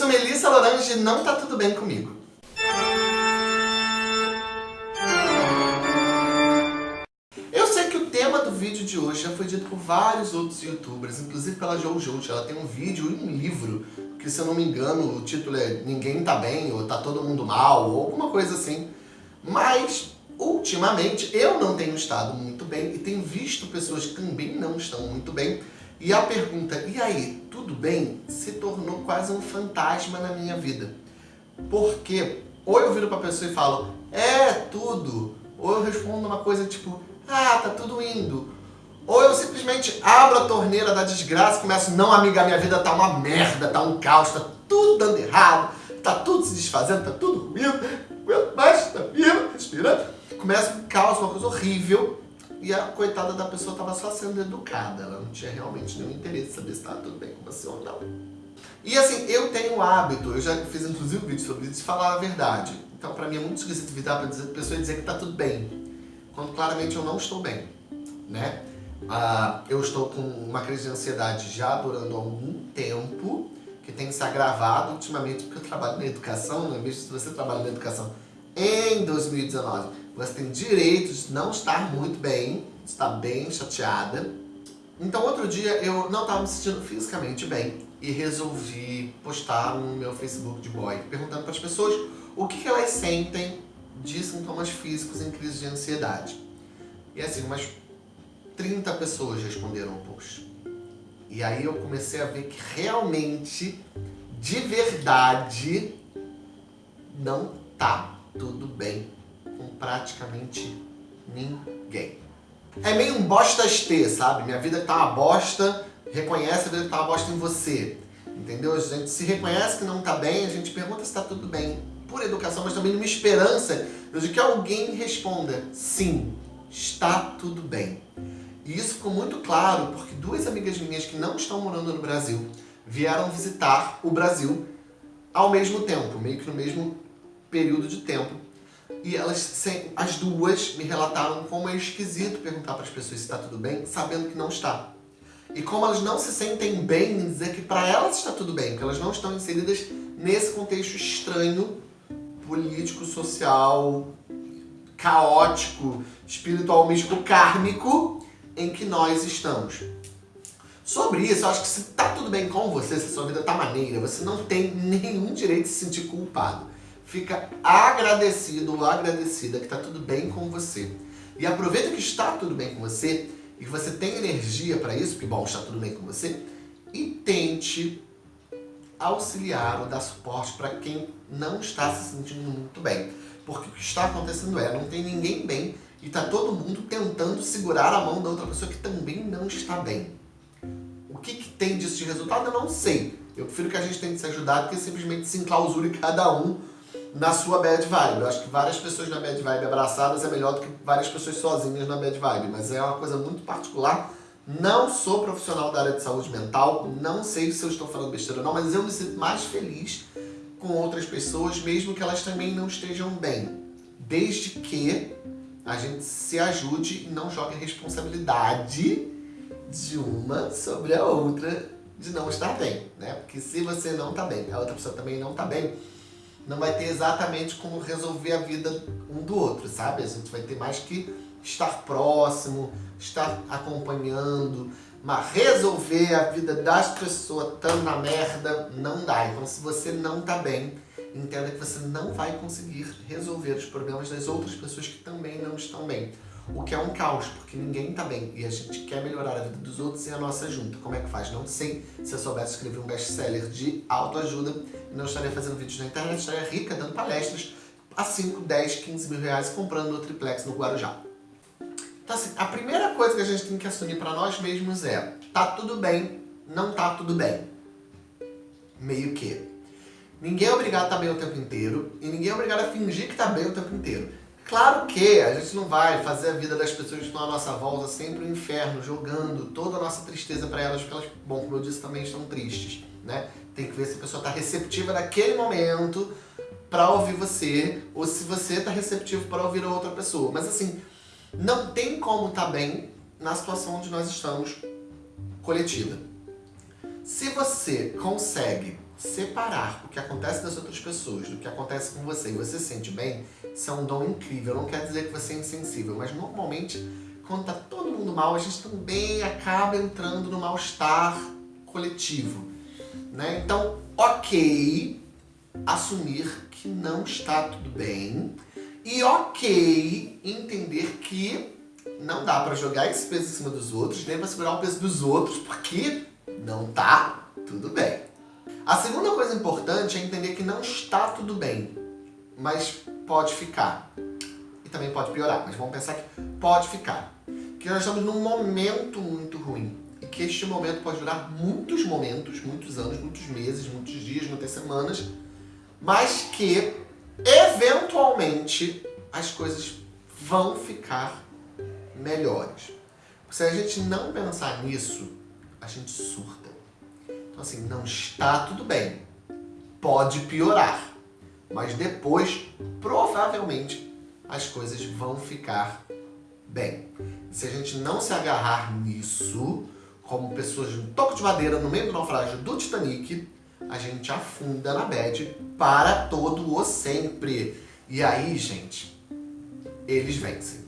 sou Melissa Lorange não tá tudo bem comigo. Eu sei que o tema do vídeo de hoje já foi dito por vários outros youtubers, inclusive pela Jojo. Ela tem um vídeo e um livro, que se eu não me engano o título é Ninguém Tá Bem, ou Tá Todo Mundo Mal, ou alguma coisa assim. Mas, ultimamente, eu não tenho estado muito bem e tenho visto pessoas que também não estão muito bem. E a pergunta, e aí, tudo bem? Se tornou quase um fantasma na minha vida. Porque ou eu viro pra pessoa e falo, é tudo. Ou eu respondo uma coisa tipo, ah, tá tudo indo. Ou eu simplesmente abro a torneira da desgraça e começo, não amiga, minha vida tá uma merda, tá um caos, tá tudo dando errado, tá tudo se desfazendo, tá tudo ruim, aguento mais, tá vivo, respirando. Começa um caos, uma coisa horrível. E a coitada da pessoa estava só sendo educada, ela não tinha realmente nenhum interesse em saber se estava tudo bem com você ou não. E assim, eu tenho o hábito, eu já fiz inclusive um vídeo sobre isso, de falar a verdade. Então pra mim é muito esquisito virar pra dizer, pessoa dizer que tá tudo bem, quando claramente eu não estou bem, né? Ah, eu estou com uma crise de ansiedade já durando algum tempo, que tem se agravado ultimamente porque eu trabalho na educação, não é mesmo? Se você trabalha na educação em 2019 você tem direito de não estar muito bem, estar bem chateada. Então outro dia eu não estava me sentindo fisicamente bem e resolvi postar no meu Facebook de boy, perguntando para as pessoas o que, que elas sentem de sintomas físicos em crise de ansiedade. E assim, umas 30 pessoas responderam o post. E aí eu comecei a ver que realmente, de verdade, não tá tudo bem praticamente ninguém. É meio um bostas ter, sabe? Minha vida tá uma bosta, reconhece a vida que tá uma bosta em você. Entendeu? A gente se reconhece que não tá bem, a gente pergunta se tá tudo bem. Por educação, mas também numa esperança de que alguém responda sim, está tudo bem. E isso ficou muito claro porque duas amigas minhas que não estão morando no Brasil vieram visitar o Brasil ao mesmo tempo, meio que no mesmo período de tempo. E elas, as duas, me relataram como é esquisito perguntar para as pessoas se está tudo bem, sabendo que não está. E como elas não se sentem bem em dizer que para elas está tudo bem, porque elas não estão inseridas nesse contexto estranho, político, social, caótico, espiritual, místico, kármico, em que nós estamos. Sobre isso, eu acho que se está tudo bem com você, se a sua vida está maneira, você não tem nenhum direito de se sentir culpado fica agradecido ou agradecida que está tudo bem com você. E aproveita que está tudo bem com você e que você tem energia para isso, porque bom, está tudo bem com você, e tente auxiliar ou dar suporte para quem não está se sentindo muito bem. Porque o que está acontecendo é, não tem ninguém bem e está todo mundo tentando segurar a mão da outra pessoa que também não está bem. O que, que tem disso de resultado eu não sei. Eu prefiro que a gente tente se ajudar do que simplesmente se enclausure cada um na sua bad vibe. Eu acho que várias pessoas na bad vibe abraçadas é melhor do que várias pessoas sozinhas na bad vibe, mas é uma coisa muito particular. Não sou profissional da área de saúde mental, não sei se eu estou falando besteira ou não, mas eu me sinto mais feliz com outras pessoas, mesmo que elas também não estejam bem. Desde que a gente se ajude e não jogue a responsabilidade de uma sobre a outra de não estar bem, né? Porque se você não está bem, a outra pessoa também não está bem, não vai ter exatamente como resolver a vida um do outro, sabe? A gente vai ter mais que estar próximo, estar acompanhando, mas resolver a vida das pessoas tão na merda não dá. Então se você não tá bem, entenda que você não vai conseguir resolver os problemas das outras pessoas que também não estão bem. O que é um caos, porque ninguém tá bem e a gente quer melhorar a vida dos outros e a nossa junta. Como é que faz? Não sei. Se eu soubesse escrever um best-seller de autoajuda, não estaria fazendo vídeos na internet, estaria rica, dando palestras a 5, 10, 15 mil reais comprando o triplex no Guarujá. Então assim, a primeira coisa que a gente tem que assumir para nós mesmos é tá tudo bem, não tá tudo bem. Meio que. Ninguém é obrigado a estar bem o tempo inteiro e ninguém é obrigado a fingir que está bem o tempo inteiro. Claro que a gente não vai fazer a vida das pessoas que estão à nossa volta sempre um inferno, jogando toda a nossa tristeza para elas, porque elas, bom, como eu disse, também estão tristes, né? Tem que ver se a pessoa está receptiva naquele momento para ouvir você, ou se você está receptivo para ouvir a outra pessoa. Mas assim, não tem como estar tá bem na situação onde nós estamos coletiva. Se você consegue separar o que acontece das outras pessoas do que acontece com você e você se sente bem, isso é um dom incrível. Não quer dizer que você é insensível, mas normalmente, quando tá todo mundo mal, a gente também acaba entrando no mal-estar coletivo. Né? Então, ok, assumir que não está tudo bem e ok, entender que não dá para jogar esse peso em cima dos outros, nem para segurar o peso dos outros, porque não tá tudo bem. A segunda coisa importante é entender que não está tudo bem, mas pode ficar. E também pode piorar, mas vamos pensar que pode ficar. Que nós estamos num momento muito ruim. E que este momento pode durar muitos momentos, muitos anos, muitos meses, muitos dias, muitas semanas. Mas que, eventualmente, as coisas vão ficar melhores. Se a gente não pensar nisso, a gente surta. Então assim, não está tudo bem. Pode piorar. Mas depois, provavelmente, as coisas vão ficar bem. Se a gente não se agarrar nisso, como pessoas de um toco de madeira no meio do naufrágio do Titanic, a gente afunda na bad para todo o sempre. E aí, gente, eles vencem.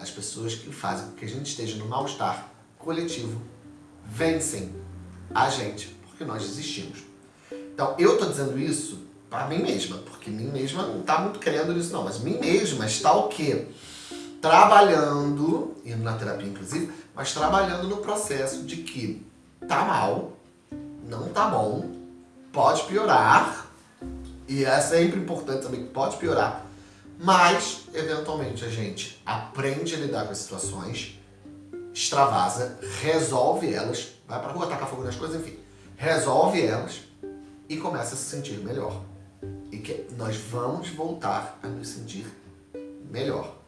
As pessoas que fazem com que a gente esteja no mal-estar coletivo vencem a gente, porque nós desistimos. Então, eu estou dizendo isso para mim mesma, porque mim mesma não está muito querendo isso não, mas mim mesma está o quê? Trabalhando, indo na terapia inclusive, mas trabalhando no processo de que tá mal, não tá bom, pode piorar, e é sempre importante também que pode piorar, mas, eventualmente, a gente aprende a lidar com as situações, extravasa, resolve elas, vai pra rua tacar fogo nas coisas, enfim, resolve elas e começa a se sentir melhor. E que nós vamos voltar a nos sentir melhor.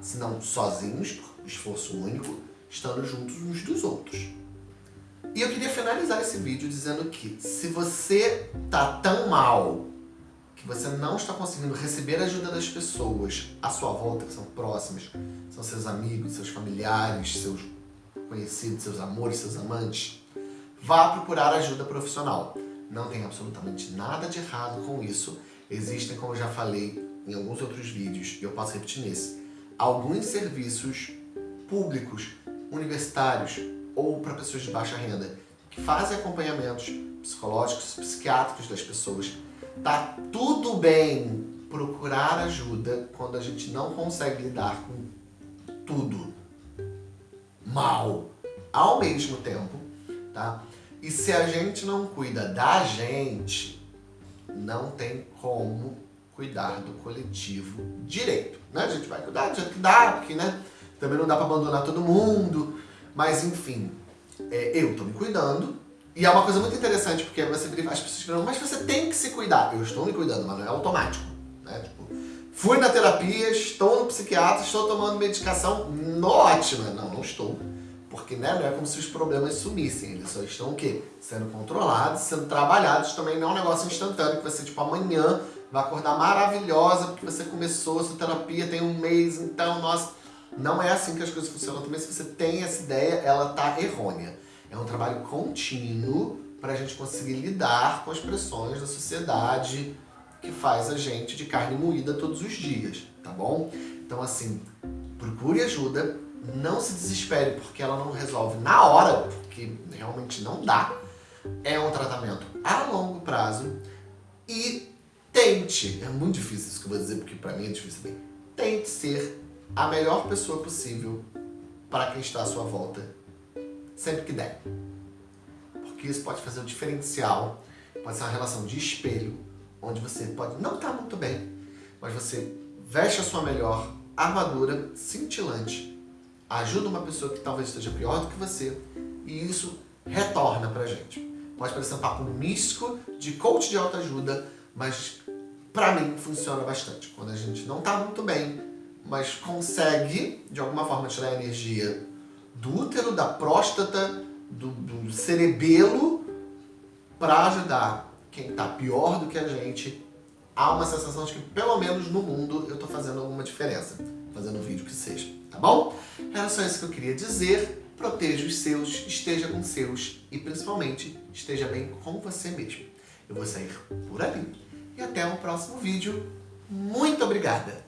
Se não sozinhos, esforço único, estando juntos uns dos outros. E eu queria finalizar esse vídeo dizendo que se você tá tão mal que você não está conseguindo receber a ajuda das pessoas à sua volta, que são próximas, são seus amigos, seus familiares, seus conhecidos, seus amores, seus amantes, vá procurar ajuda profissional. Não tem absolutamente nada de errado com isso. Existem, como eu já falei em alguns outros vídeos, e eu posso repetir nesse, alguns serviços públicos, universitários ou para pessoas de baixa renda que fazem acompanhamentos psicológicos, psiquiátricos das pessoas Tá tudo bem procurar ajuda quando a gente não consegue lidar com tudo mal ao mesmo tempo, tá? E se a gente não cuida da gente, não tem como cuidar do coletivo direito, né? A gente vai cuidar do jeito que dá, porque, né? Também não dá pra abandonar todo mundo, mas enfim, é, eu tô me cuidando, e é uma coisa muito interessante, porque você vira as pessoas falam, mas você tem que se cuidar. Eu estou me cuidando, mas não é automático. Né? Tipo, fui na terapia, estou no psiquiatra, estou tomando medicação, ótima. Não, não estou. Porque né, não é como se os problemas sumissem, eles só estão o quê? Sendo controlados, sendo trabalhados, também não é um negócio instantâneo, que você, tipo, amanhã vai acordar maravilhosa, porque você começou a sua terapia tem um mês, então, nossa... Não é assim que as coisas funcionam também, se você tem essa ideia, ela tá errônea. É um trabalho contínuo para a gente conseguir lidar com as pressões da sociedade que faz a gente de carne moída todos os dias, tá bom? Então assim, procure ajuda, não se desespere porque ela não resolve na hora, porque realmente não dá. É um tratamento a longo prazo e tente, é muito difícil isso que eu vou dizer porque para mim é difícil bem, tente ser a melhor pessoa possível para quem está à sua volta sempre que der. Porque isso pode fazer o diferencial, pode ser uma relação de espelho, onde você pode não estar muito bem, mas você veste a sua melhor armadura cintilante, ajuda uma pessoa que talvez esteja pior do que você, e isso retorna pra gente. Pode parecer um papo místico de coach de autoajuda, mas pra mim funciona bastante. Quando a gente não tá muito bem, mas consegue, de alguma forma, tirar a energia do útero, da próstata, do, do cerebelo, para ajudar quem está pior do que a gente há uma sensação de que, pelo menos no mundo, eu estou fazendo alguma diferença. Fazendo um vídeo que seja, tá bom? Era só isso que eu queria dizer. proteja os seus, esteja com os seus e principalmente esteja bem com você mesmo. Eu vou sair por ali e até o próximo vídeo. Muito obrigada!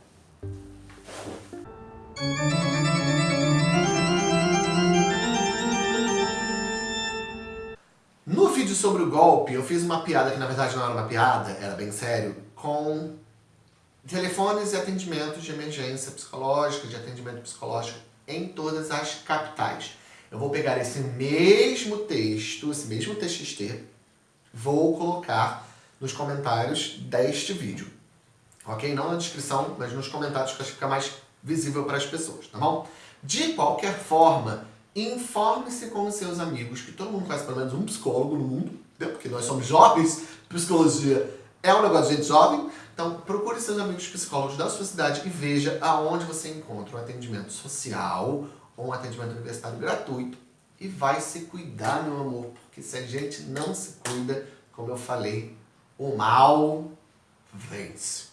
No vídeo sobre o golpe, eu fiz uma piada que na verdade não era uma piada, era bem sério, com telefones e atendimentos de emergência psicológica, de atendimento psicológico em todas as capitais. Eu vou pegar esse mesmo texto, esse mesmo TXT, vou colocar nos comentários deste vídeo. Ok? Não na descrição, mas nos comentários que acho que fica mais visível para as pessoas, tá bom? De qualquer forma, informe-se com os seus amigos, que todo mundo conhece pelo menos um psicólogo no mundo, entendeu? porque nós somos jovens, psicologia é um negócio de gente jovem, então procure seus amigos psicólogos da sua cidade e veja aonde você encontra um atendimento social ou um atendimento universitário gratuito e vai se cuidar, meu amor, porque se a gente não se cuida, como eu falei, o mal vence.